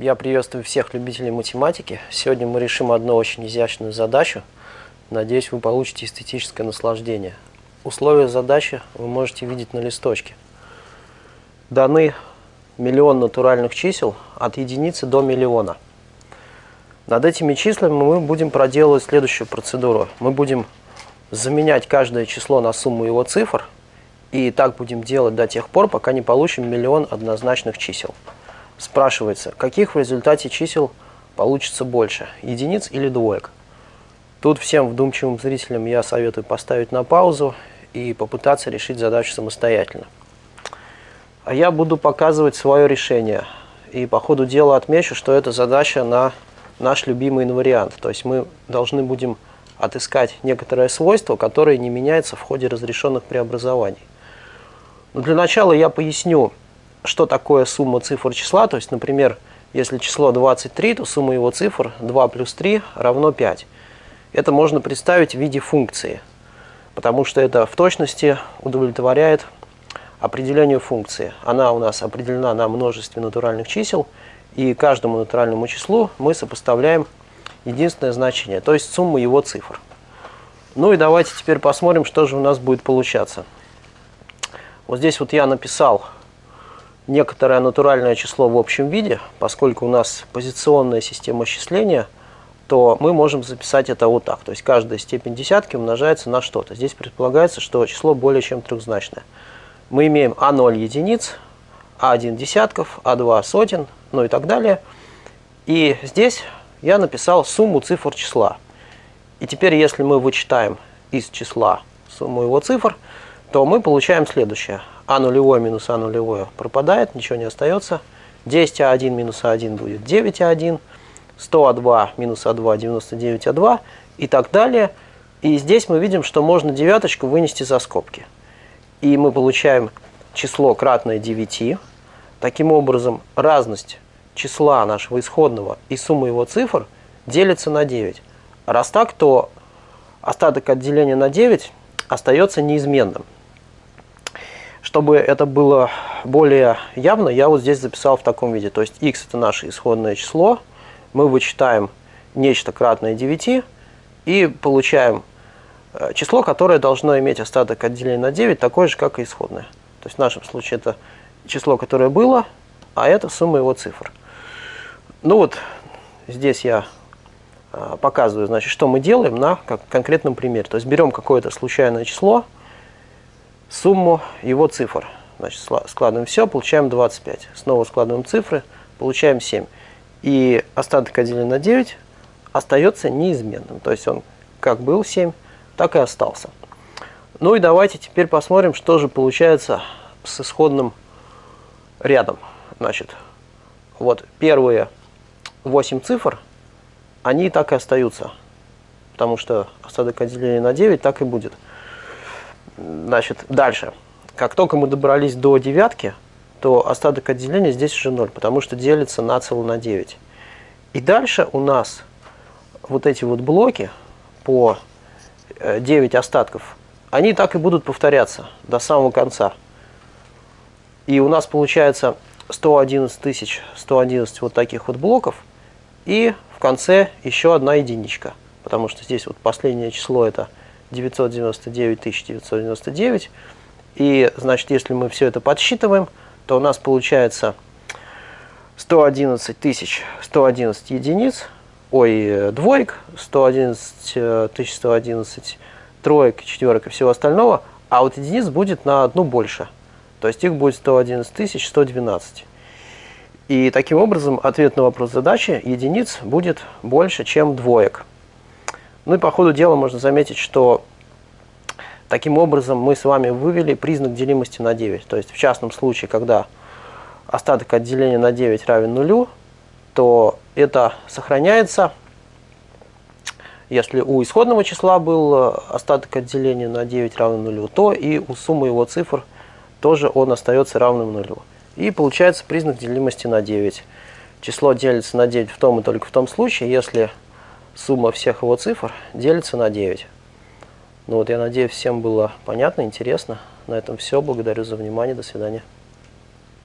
Я приветствую всех любителей математики. Сегодня мы решим одну очень изящную задачу. Надеюсь, вы получите эстетическое наслаждение. Условия задачи вы можете видеть на листочке. Даны миллион натуральных чисел от единицы до миллиона. Над этими числами мы будем проделывать следующую процедуру. Мы будем заменять каждое число на сумму его цифр, и так будем делать до тех пор, пока не получим миллион однозначных чисел. Спрашивается, каких в результате чисел получится больше, единиц или двоек? Тут всем вдумчивым зрителям я советую поставить на паузу и попытаться решить задачу самостоятельно. А я буду показывать свое решение. И по ходу дела отмечу, что это задача на наш любимый инвариант. То есть мы должны будем отыскать некоторое свойство, которое не меняется в ходе разрешенных преобразований. Но для начала я поясню, что такое сумма цифр числа. То есть, например, если число 23, то сумма его цифр 2 плюс 3 равно 5. Это можно представить в виде функции, потому что это в точности удовлетворяет определению функции. Она у нас определена на множестве натуральных чисел, и каждому натуральному числу мы сопоставляем единственное значение, то есть сумму его цифр. Ну и давайте теперь посмотрим, что же у нас будет получаться. Вот здесь вот я написал некоторое натуральное число в общем виде, поскольку у нас позиционная система счисления, то мы можем записать это вот так. То есть каждая степень десятки умножается на что-то. Здесь предполагается, что число более чем трехзначное. Мы имеем А0 единиц, А1 десятков, А2 сотен, ну и так далее. И здесь я написал сумму цифр числа. И теперь, если мы вычитаем из числа сумму его цифр, то мы получаем следующее. А нулевое минус А нулевое пропадает, ничего не остается. 10А1 минус А1 будет 9А1. 100А2 минус А2 99А2 и так далее. И здесь мы видим, что можно девяточку вынести за скобки. И мы получаем число кратное 9. Таким образом, разность числа нашего исходного и сумма его цифр делится на 9. Раз так, то остаток от деления на 9 остается неизменным. Чтобы это было более явно, я вот здесь записал в таком виде. То есть x это наше исходное число, мы вычитаем нечто кратное 9 и получаем э, число, которое должно иметь остаток от на 9, такое же, как и исходное. То есть в нашем случае это число, которое было, а это сумма его цифр. Ну вот здесь я э, показываю, значит, что мы делаем на конкретном примере. То есть берем какое-то случайное число, сумму его цифр. Значит, складываем все, получаем 25. Снова складываем цифры, получаем 7. И остаток отделен на 9 остается неизменным. То есть он как был 7, так и остался. Ну и давайте теперь посмотрим, что же получается с исходным рядом. Значит, вот первые 8 цифр, они так и остаются. Потому что остаток отделения на 9 так и будет. Значит, дальше. Как только мы добрались до девятки, то остаток отделения здесь уже 0, потому что делится на цело на 9. И дальше у нас вот эти вот блоки по 9 э, остатков, они так и будут повторяться до самого конца. И у нас получается 111 тысяч 111 вот таких вот блоков, и в конце еще одна единичка, потому что здесь вот последнее число это 999 999. И, значит, если мы все это подсчитываем, то у нас получается 111 тысяч 111 единиц, ой, двоек, 111 тысяч 111 троек, четверок и всего остального, а вот единиц будет на одну больше. То есть их будет 111 тысяч 112. И таким образом ответ на вопрос задачи единиц будет больше, чем двоек. Ну и по ходу дела можно заметить, что таким образом мы с вами вывели признак делимости на 9. То есть в частном случае, когда остаток от деления на 9 равен нулю, то это сохраняется. Если у исходного числа был остаток от деления на 9 равен нулю, то и у суммы его цифр тоже он остается равным нулю. И получается признак делимости на 9. Число делится на 9 в том и только в том случае, если сумма всех его цифр делится на 9. Ну вот, я надеюсь, всем было понятно, интересно. На этом все. Благодарю за внимание. До свидания.